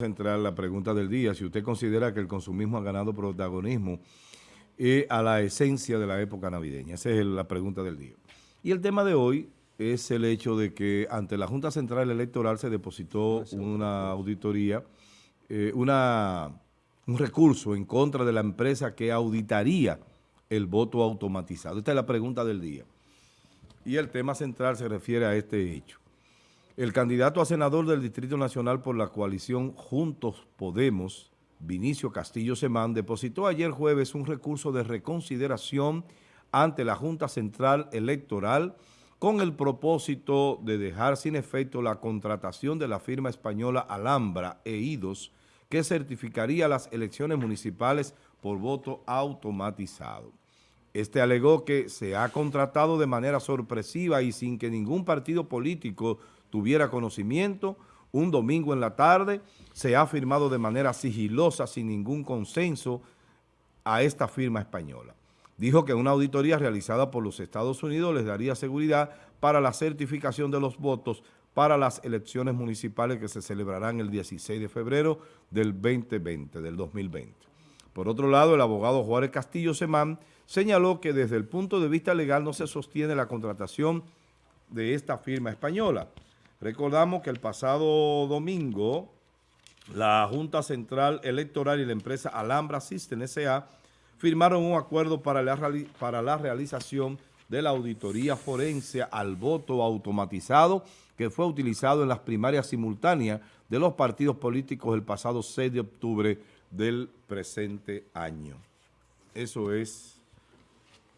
central la pregunta del día, si usted considera que el consumismo ha ganado protagonismo eh, a la esencia de la época navideña. Esa es la pregunta del día. Y el tema de hoy es el hecho de que ante la Junta Central Electoral se depositó una auditoría, eh, una, un recurso en contra de la empresa que auditaría el voto automatizado. Esta es la pregunta del día. Y el tema central se refiere a este hecho. El candidato a senador del Distrito Nacional por la coalición Juntos Podemos, Vinicio Castillo Semán, depositó ayer jueves un recurso de reconsideración ante la Junta Central Electoral con el propósito de dejar sin efecto la contratación de la firma española Alhambra e IDOS que certificaría las elecciones municipales por voto automatizado. Este alegó que se ha contratado de manera sorpresiva y sin que ningún partido político tuviera conocimiento, un domingo en la tarde se ha firmado de manera sigilosa, sin ningún consenso, a esta firma española. Dijo que una auditoría realizada por los Estados Unidos les daría seguridad para la certificación de los votos para las elecciones municipales que se celebrarán el 16 de febrero del 2020, del 2020. Por otro lado, el abogado Juárez Castillo Semán señaló que desde el punto de vista legal no se sostiene la contratación de esta firma española. Recordamos que el pasado domingo la Junta Central Electoral y la empresa Alhambra System S.A. firmaron un acuerdo para la, para la realización de la auditoría forense al voto automatizado que fue utilizado en las primarias simultáneas de los partidos políticos el pasado 6 de octubre del presente año. Eso es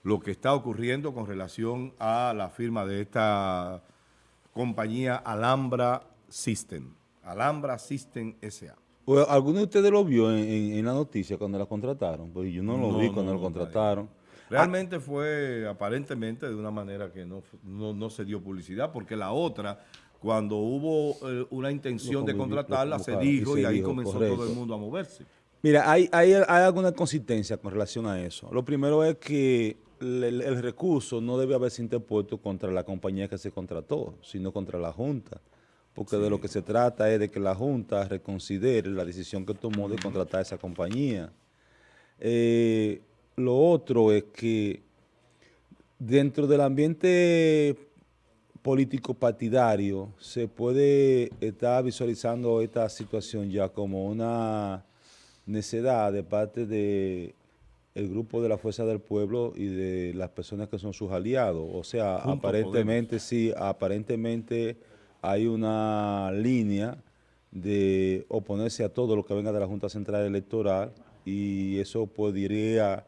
lo que está ocurriendo con relación a la firma de esta compañía Alhambra System. Alhambra System S.A. ¿Alguno de ustedes lo vio en, la noticia cuando la contrataron? Pues yo no lo vi cuando lo contrataron. Realmente fue aparentemente de una manera que no, no, se dio publicidad, porque la otra, cuando hubo eh, una intención de contratarla, se dijo y, ahí comenzó todo el mundo a moverse. Mira, hay, hay, hay alguna consistencia con relación a eso. Lo primero es que el, recurso no debe haberse interpuesto contra la compañía que se contrató, sino contra la Junta. Porque de lo que se trata es de que la Junta reconsidere la decisión que tomó de contratar a esa compañía. Eh, lo otro es que dentro del ambiente político partidario se puede estar visualizando esta situación ya como una necedad de parte de el grupo de la Fuerza del Pueblo y de las personas que son sus aliados. O sea, aparentemente sí, aparentemente hay una línea de oponerse a todo lo que venga de la Junta Central Electoral y eso podría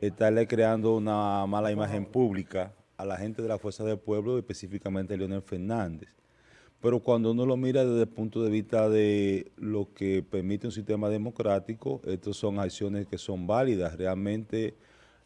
estarle creando una mala imagen pública a la gente de la Fuerza del Pueblo, específicamente a Leonel Fernández. Pero cuando uno lo mira desde el punto de vista de lo que permite un sistema democrático, estas son acciones que son válidas. Realmente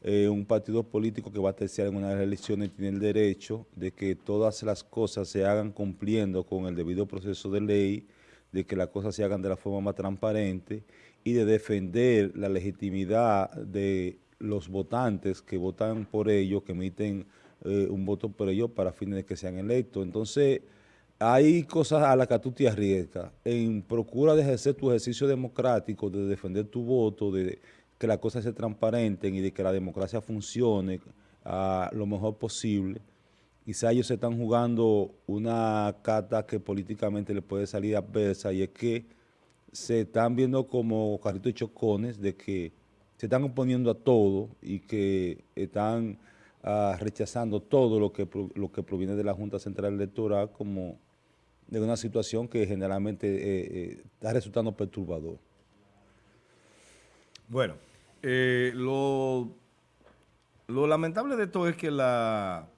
eh, un partido político que va a terciar en unas elecciones tiene el derecho de que todas las cosas se hagan cumpliendo con el debido proceso de ley, de que las cosas se hagan de la forma más transparente y de defender la legitimidad de los votantes que votan por ellos, que emiten eh, un voto por ellos para fines de que sean electos. Entonces, hay cosas a las que tú te arriesgas en procura de ejercer tu ejercicio democrático, de defender tu voto, de que las cosas se transparenten y de que la democracia funcione a lo mejor posible. Quizá ellos se están jugando una carta que políticamente les puede salir adversa y es que se están viendo como carritos de chocones de que se están oponiendo a todo y que están ah, rechazando todo lo que, lo que proviene de la Junta Central Electoral como de una situación que generalmente eh, eh, está resultando perturbador. Bueno, eh, lo, lo, lamentable de esto es que la,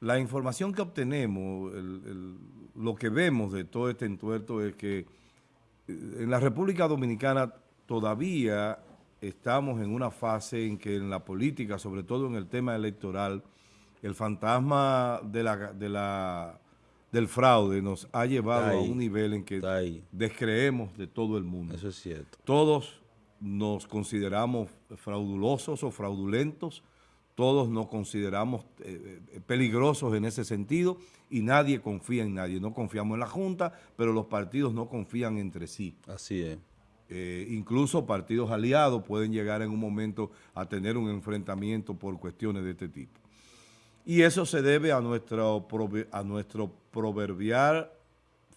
la información que obtenemos, lo que vemos de todo este entuerto es que en la República Dominicana todavía estamos en una fase en que en la política, sobre todo en el tema electoral, el fantasma de la, de la del fraude nos ha llevado a un nivel en que descreemos de todo el mundo. Eso es cierto. Todos nos consideramos fraudulosos o fraudulentos, todos nos consideramos eh, eh, peligrosos en ese sentido y nadie confía en nadie. No confiamos en la Junta, pero los partidos no confían entre sí. Así es. Eh, incluso partidos aliados pueden llegar en un momento a tener un enfrentamiento por cuestiones de este tipo. Y eso se debe a, nuestro, a nuestro proverbial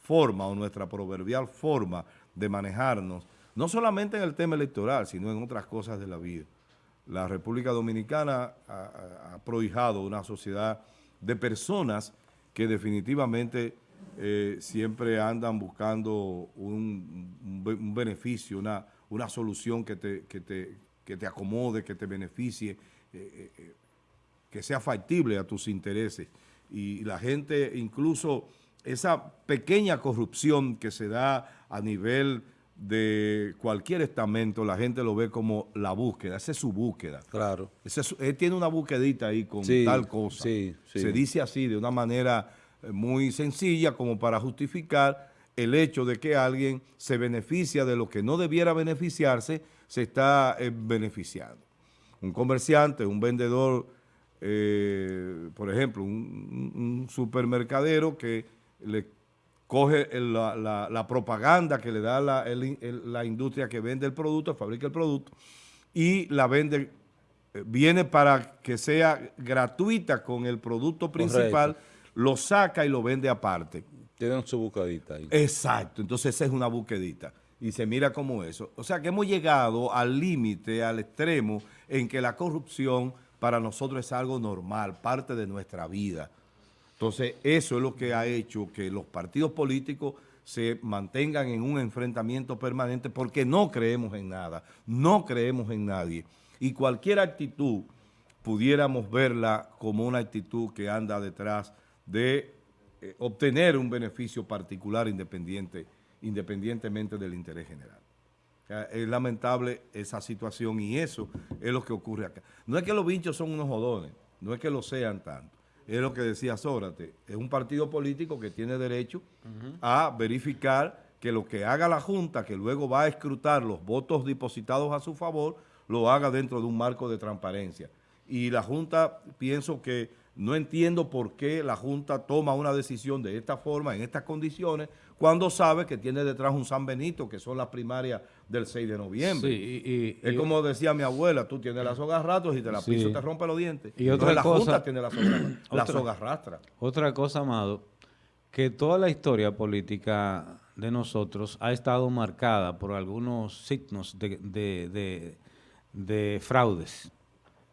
forma o nuestra proverbial forma de manejarnos, no solamente en el tema electoral, sino en otras cosas de la vida. La República Dominicana ha, prohijado una sociedad de personas que definitivamente eh, siempre andan buscando un, beneficio, una, una solución que te, te, te, acomode, que te beneficie, eh, eh, que sea factible a tus intereses. Y la gente, incluso esa pequeñña corrupción que se da a nivel de cualquier estamento, la gente lo ve como la búsqueda, esa es su búsqueda. Claro. él tiene una búsquedita ahí con tal cosa. Se dice así de una manera eh, muy sencilla como para justificar el hecho de que alguien se beneficia de lo que no debiera beneficiarse, se está eh, beneficiando. Un comerciante, un vendedor, eh, por ejemplo, un, un supermercadero que le coge la, propaganda que le da la, industria que vende el producto, fabrica el producto, y la vende, eh, viene para que sea gratuita con el producto principal, lo saca y lo vende aparte. Tienen su buquedita ahí. Exacto, entonces esa es una buquedita. Y se mira como eso. O sea que hemos llegado al límite, al extremo, en que la corrupción para nosotros es algo normal, parte de nuestra vida. Entonces, eso es lo que ha hecho que los partidos políticos se mantengan en un enfrentamiento permanente porque no creemos en nada, no creemos en nadie. Y cualquier actitud pudiéramos verla como una actitud que anda detrás de eh, obtener un beneficio particular independiente, independientemente del interés general. Es lamentable esa situación y eso es lo que ocurre acá. No es que los bichos son unos jodones, no es que lo sean tanto es lo que decía Sócrates, es un partido político que tiene derecho a verificar que lo que haga la Junta, que luego va a escrutar los votos depositados a su favor, lo haga dentro de un marco de transparencia. Y la Junta, pienso que no entiendo por qué la Junta toma una decisión de esta forma, en estas condiciones, cuando sabe que tiene detrás un San Benito, que son las primarias del 6 de noviembre. Sí, y, es como decía mi abuela, tú tienes las sogas ratos y te la piso te rompe los dientes. Y otra la Junta tiene las sogas, soga rastra. Otra cosa, Amado, que toda la historia política de nosotros ha estado marcada por algunos signos de, fraudes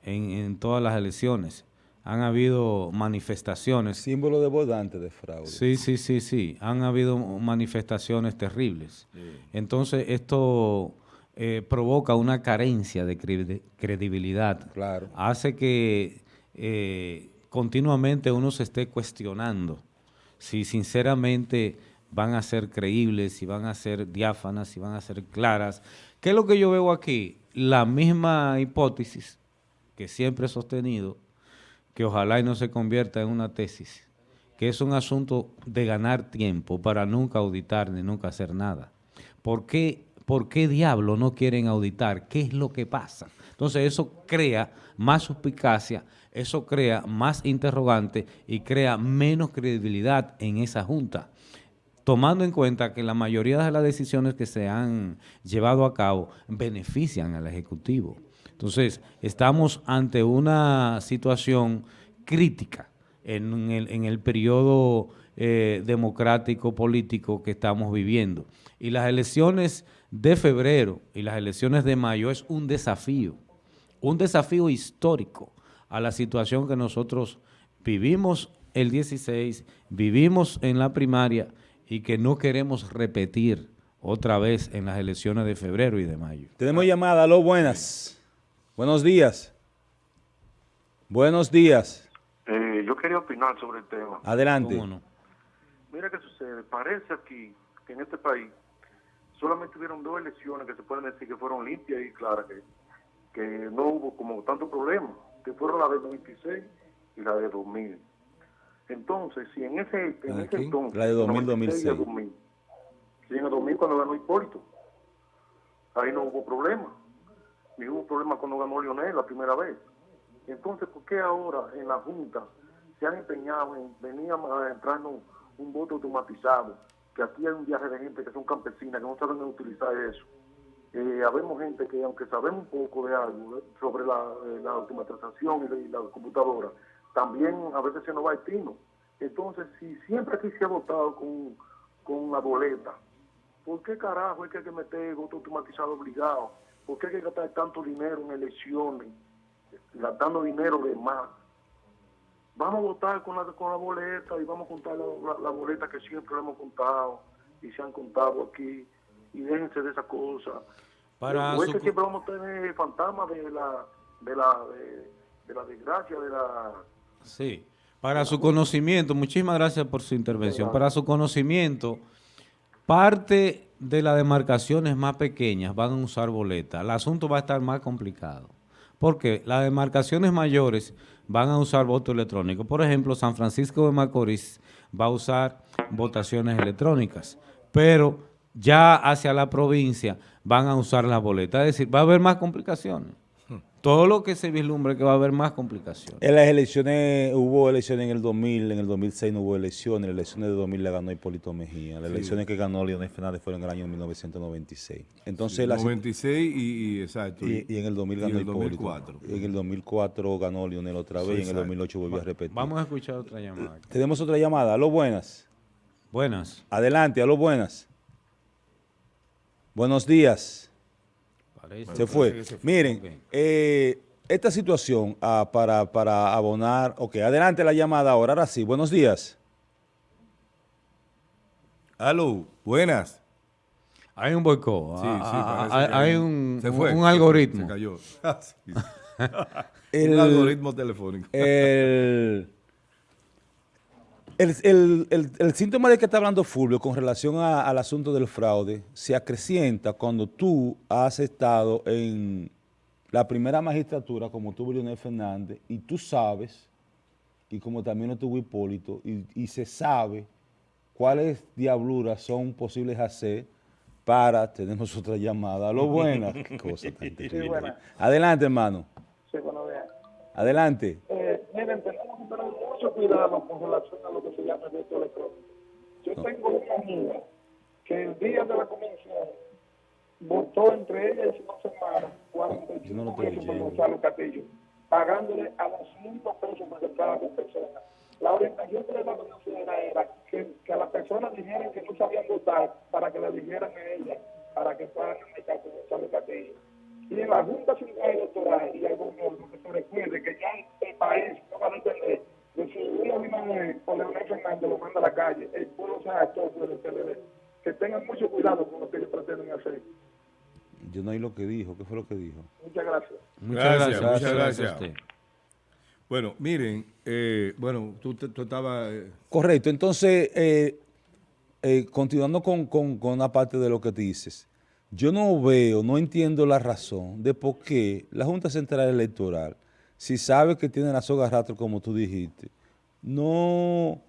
en, en todas las elecciones han habido manifestaciones. Símbolo de votante de fraude. Sí, sí, sí, sí. Han habido manifestaciones terribles. Entonces, esto eh, provoca una carencia de credibilidad. Claro. Hace que eh, continuamente uno se esté cuestionando si sinceramente van a ser creíbles, si van a ser diáfanas, si van a ser claras. ¿Qué es lo que yo veo aquí? La misma hipótesis que siempre he sostenido, que ojalá y no se convierta en una tesis, que es un asunto de ganar tiempo para nunca auditar ni nunca hacer nada. ¿Por qué, ¿Por qué diablo no quieren auditar? ¿Qué es lo que pasa? Entonces eso crea más suspicacia, eso crea más interrogante y crea menos credibilidad en esa junta tomando en cuenta que la mayoría de las decisiones que se han llevado a cabo benefician al Ejecutivo. Entonces, estamos ante una situación crítica en el, periodo eh, democrático político que estamos viviendo. Y las elecciones de febrero y las elecciones de mayo es un desafío, un desafío histórico a la situación que nosotros vivimos el 16, vivimos en la primaria y que no queremos repetir otra vez en las elecciones de febrero y de mayo. Tenemos llamada, lo buenas. Buenos días. Buenos días. Eh, yo quería opinar sobre el tema. Adelante. Mira qué sucede. Parece aquí que en este país solamente hubieron dos elecciones que se pueden decir que fueron limpias y claras, que, que no hubo como tanto problema, que fueron la de 2016 y la de 2000. Entonces, si en ese, en ese entonces... La de 2000, 2006. 2000, si en el 2000 cuando ganó Hipólito, ahí no hubo problema ni hubo problema cuando ganó Lionel la primera vez. Entonces, ¿por qué ahora en la Junta se han empeñado en venir a entrarnos un voto automatizado? Que aquí hay un viaje de gente que son campesinas, que no saben utilizar eso. Eh, habemos gente que, aunque sabemos un poco de algo eh, sobre la, eh, la automatización y la, computadora, también a veces se nos va el tino. Entonces, si siempre aquí se ha votado con, con la boleta, ¿por qué carajo hay que meter voto automatizado obligado? ¿Por qué hay que gastar tanto dinero en elecciones, gastando dinero de más? Vamos a votar con la, con la boleta y vamos a contar la, boleta que siempre hemos contado y se han contado aquí y déjense de esa cosa. Para su... siempre vamos a tener fantasmas de la, de la, de, la desgracia, de la... Sí, para su conocimiento, muchísimas gracias por su intervención. Para su conocimiento, parte de las demarcaciones más pequeñas van a usar boleta. El asunto va a estar más complicado. Porque las demarcaciones mayores van a usar voto electrónico. Por ejemplo, San Francisco de Macorís va a usar votaciones electrónicas. Pero ya hacia la provincia van a usar la boleta. Es decir, va a haber más complicaciones. Todo lo que se vislumbra que va a haber más complicaciones. En las elecciones, hubo elecciones en el 2000, en el 2006 no hubo elecciones, las elecciones de 2000 la ganó Hipólito Mejía, las elecciones que ganó Leonel Fernández fueron en el año 1996. Entonces, 96 y, exacto. Y, en el 2000 ganó Hipólito. En el 2004 ganó Leonel otra vez y en el 2008 volvió a repetir. Vamos a escuchar otra llamada. Tenemos otra llamada. Aló, buenas. Buenas. Adelante, aló, buenas. Buenos días. Se fue. Miren, eh, esta situación ah, para, para abonar... Ok, adelante la llamada ahora. Ahora sí, buenos días. Aló, buenas. Hay un boicot. Sí, sí, ah, ah, hay un, un algoritmo. Se cayó. un algoritmo telefónico. El... El, síntoma de que está hablando Fulvio con relación al asunto del fraude se acrecienta cuando tú has estado en la primera magistratura, como tuvo Leonel Fernández, y tú sabes, y como también lo tuvo Hipólito, y, se sabe cuáles diabluras son posibles hacer para, tenemos otra llamada, lo buena, qué cosa tan terrible. Adelante, hermano. Sí, bueno, Adelante. Eh, miren, tenemos tener mucho cuidado con relación a lo que se llama el voto electrónico. Yo tengo una amiga que el día de la convención votó entre ella y su hermana 45 no pesos por Gonzalo Castillo, pagándole a 200 pesos por cada persona. La orientación que le daba la era que, que a las personas dijeran que no sabían votar para que le dijeran a ella, para que meter con Gonzalo Castillo. Y en la Junta Central Electoral y al gobierno que se recuerde que ya el país no va a Abinader o Leonel Fernández lo manda a la calle, el pueblo se actor del PLD. Que tengan mucho cuidado con lo que ellos pretenden hacer. Yo no oí lo que dijo. ¿Qué fue lo que dijo? Muchas gracias. Muchas gracias. Muchas gracias. Bueno, miren, eh, bueno, tú, tú estabas... Eh, Correcto, entonces, eh, eh, continuando con, con, con una parte de lo que dices, yo no veo, no entiendo la razón de por qué la Junta Central Electoral, si sabe que tiene la soga rastro, como tú dijiste, no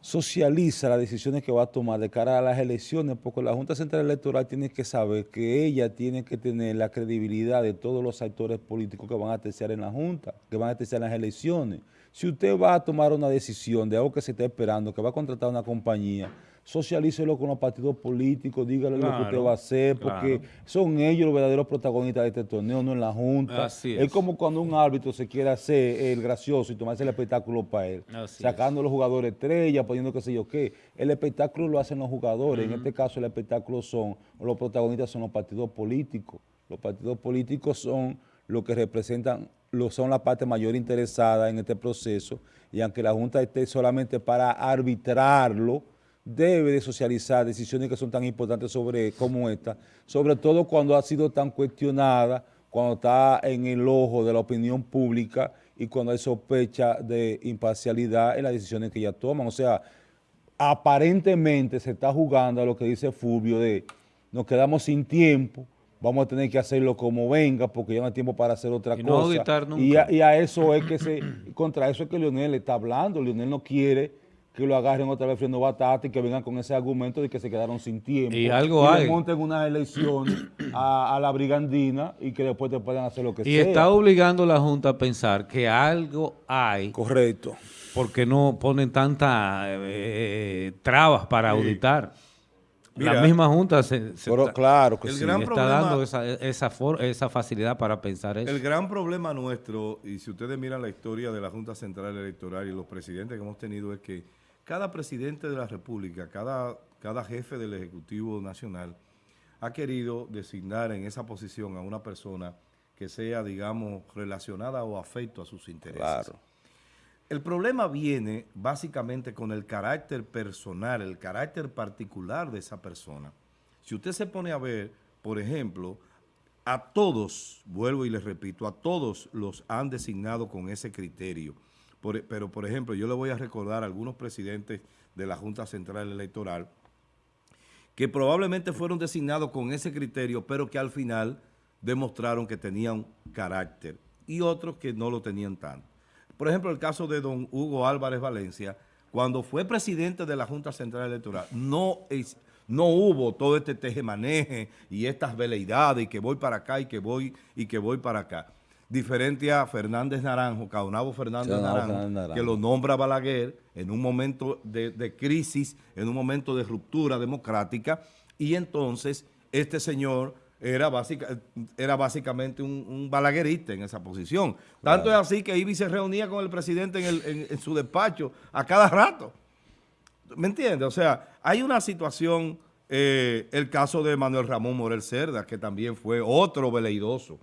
socializa las decisiones que va a tomar de cara a las elecciones, porque la Junta Central Electoral tiene que saber que ella tiene que tener la credibilidad de todos los actores políticos que van a terciar en la Junta, que van a terciar en las elecciones. Si usted va a tomar una decisión de algo que se está esperando, que va a contratar una compañía, socialícelo con los partidos políticos, dígale lo que usted va a hacer, porque son ellos los verdaderos protagonistas de este torneo, no en la Junta. es. como cuando un árbitro se quiere hacer el gracioso y tomarse el espectáculo para él, sacando a los jugadores estrellas, poniendo qué sé yo qué. El espectáculo lo hacen los jugadores, en este caso el espectáculo son, los protagonistas son los partidos políticos. Los partidos políticos son los que representan, lo, son la parte mayor interesada en este proceso, y aunque la Junta esté solamente para arbitrarlo, debe de socializar decisiones que son tan importantes sobre como esta, sobre todo cuando ha sido tan cuestionada, cuando está en el ojo de la opinión pública y cuando hay sospecha de imparcialidad en las decisiones que ella toman. O sea, aparentemente se está jugando a lo que dice Fulvio de nos quedamos sin tiempo, vamos a tener que hacerlo como venga porque ya no hay tiempo para hacer otra cosa. y, a, y, a, eso es que se, contra eso es que Leonel está hablando, Leonel no quiere que lo agarren otra vez friendo batata y que vengan con ese argumento de que se quedaron sin tiempo. Y algo hay. monten unas elecciones a, a la brigandina y que después te puedan hacer lo que Y sea. está obligando a la Junta a pensar que algo hay Correcto. porque no ponen tantas eh, trabas para auditar. Mira, la misma Junta se, se Pero está, claro que el sí. gran está problema- dando esa, esa, for- esa facilidad para pensar eso. El gran problema nuestro, y si ustedes miran la historia de la Junta Central Electoral y los presidentes que hemos tenido, es que cada presidente de la República, cada, cada jefe del Ejecutivo Nacional, ha querido designar en esa posición a una persona que sea, digamos, relacionada o afecto a sus intereses. Claro. El problema viene básicamente con el carácter personal, el carácter particular de esa persona. Si usted se pone a ver, por ejemplo, a todos, vuelvo y les repito, a todos los han designado con ese criterio. Por- pero, por ejemplo, yo le voy a recordar a algunos presidentes de la Junta Central Electoral que probablemente fueron designados con ese criterio, pero que al final demostraron que tenían carácter y otros que no lo tenían tanto. Por ejemplo, el caso de don Hugo Álvarez Valencia, cuando fue presidente de la Junta Central Electoral, no, no hubo todo este tejemaneje y estas veleidades y que voy para acá y que voy y que voy para acá. Diferente a Fernández Naranjo, Caonabo Fernández Naranjo, que lo nombra Balaguer en un momento de, de crisis, en un momento de ruptura democrática, y entonces este señor era, básica, era básicamente un, un balaguerista en esa posición. Tanto es así que Ibi se reunía con el presidente en, el- en- en su despacho a cada rato. ¿Me entiendes? O sea, hay una situación, eh, el caso de Manuel Ramón Morel Cerda, que también fue otro veleidoso,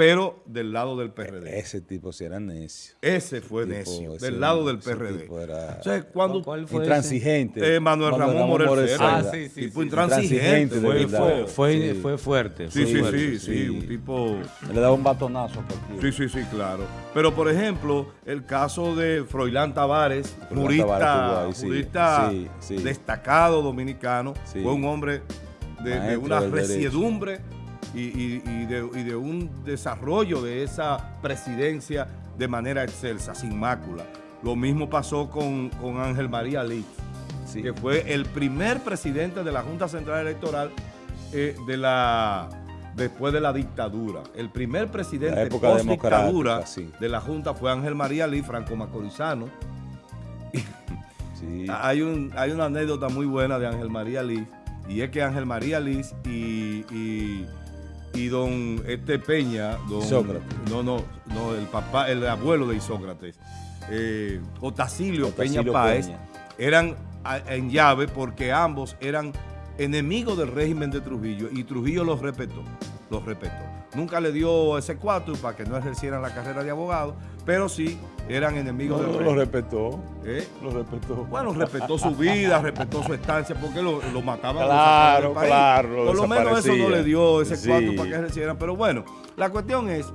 pero del lado del PRD. Ese tipo sí era necio. Ese fue tipo, necio, ese- del lado del PRD. era- O sea, cuando ¿Cuál fue Intransigente. Eh, Manuel Ramón Morel Cerda. Ah, sí, sí, tipo sí. intransigente. Fue-. Fue, fue, Sí. fue fuerte. Sí, fue sí, fuerte. sí, sí, sí. un tipo... Le daba un batonazo a cualquiera. Sí, sí, sí, claro. Pero, por ejemplo, el caso de Froilán Tavares, jurista, jurista Sí, sí. destacado dominicano, Sí. fue un hombre de, una derecho. Y, y- y de, y de un desarrollo de esa presidencia de manera excelsa, sin mácula. Lo mismo pasó con, con Ángel María Lee, Sí. que fue el primer presidente de la Junta Central Electoral eh, de la después de la dictadura. El primer presidente La época post dictadura democrática, sí. de la Junta fue Ángel María Lee, Franco Macorizano. Sí. Hay, un, hay una anécdota muy buena de Ángel María Liz, y es que Ángel María Liz y, y, y don este Peña, don, Isócrates. no, no, no, el papá, el abuelo de Isócrates, eh, Otacilio, Otacilio Peña Páez, Peña. eran a- en llave porque ambos eran enemigos del régimen de Trujillo y Trujillo los respetó, los respetó. Nunca le dio ese cuatro para que no ejercieran la carrera de abogado, pero sí eran enemigos No, del lo régimen. respetó. ¿Eh? Lo respetó. Bueno, respetó su vida, respetó su estancia, porque lo, lo mataban. lo Claro, sacaban del país. claro, lo Por lo menos eso no le dio ese Sí. cuarto para que ejercieran. Pero bueno, la cuestión es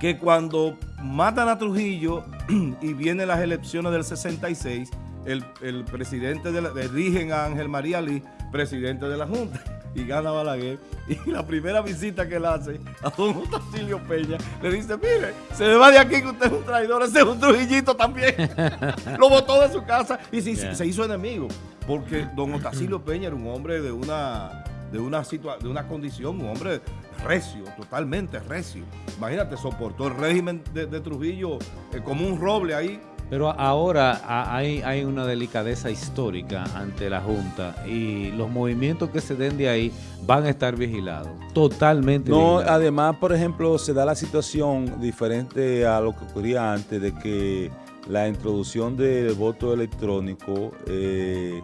que cuando matan a Trujillo y vienen las elecciones del 66, el, el presidente de la, eligen a Ángel María Lee, presidente de la Junta, y gana Balaguer. Y la primera visita que él hace a don Otacilio Peña, le dice, mire, se me va de aquí que usted es un traidor, ese es un trujillito también. Lo botó de su casa y se, Yeah. se hizo enemigo. Porque don Otacilio Peña era un hombre de una, de una, de una condición, un hombre recio, totalmente recio. Imagínate, soportó el régimen de, de Trujillo eh, como un roble ahí. Pero ahora hay, hay una delicadeza histórica ante la Junta y los movimientos que se den de ahí van a estar vigilados, totalmente No, vigilados. además, por ejemplo, se da la situación diferente a lo que ocurría antes de que la introducción del voto electrónico eh,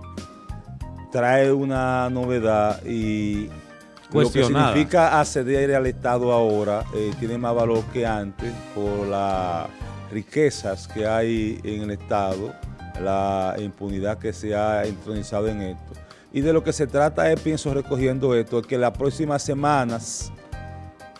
trae una novedad y lo que significa acceder al Estado ahora eh, tiene más valor que antes por las riquezas que hay en el Estado, la impunidad que se ha entronizado en esto. Y de lo que se trata es, pienso, recogiendo esto, es que las próximas semanas,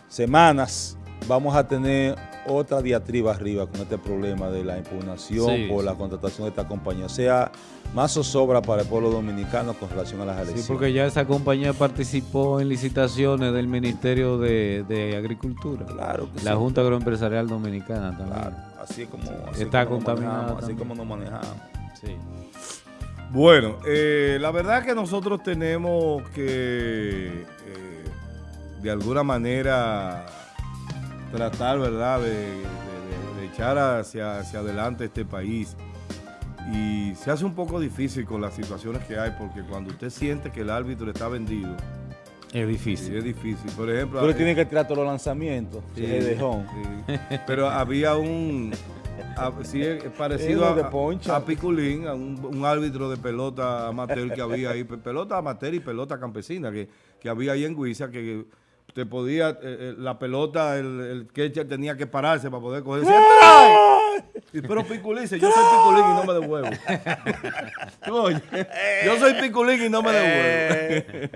semanas, vamos a tener otra diatriba arriba con este problema de la impugnación Sí, por la sí. contratación de esta compañía. O sea, más zozobra para el pueblo dominicano con relación a las Sí, elecciones. porque ya esa compañía participó en licitaciones del Ministerio de, de Agricultura. Claro que La sí. Junta Agroempresarial Dominicana también. Claro, así es como, así Está es como nos contaminada manejamos, así como nos manejamos. Sí. Bueno, eh, la verdad que nosotros tenemos que eh, de alguna manera tratar, ¿verdad?, de, de- de- de echar hacia, hacia adelante este país. Y se hace un poco difícil con las situaciones que hay, porque cuando usted siente que el árbitro está vendido, Es sí, difícil. es difícil. Por ejemplo, le eh, tienes que tirar todos los lanzamientos. Sí, de home. sí. Pero había un a- sí, es parecido a, a Piculín, a un, un árbitro de pelota amateur que había ahí, pe- pelota amateur y pelota campesina que, que había ahí en Guisa, que te podía, eh, eh, la pelota, el, el catcher tenía que pararse para poder coger. Y, pero Piculín dice, yo soy Piculín y no me devuelvo. Oye, yo soy Piculín y no me devuelvo.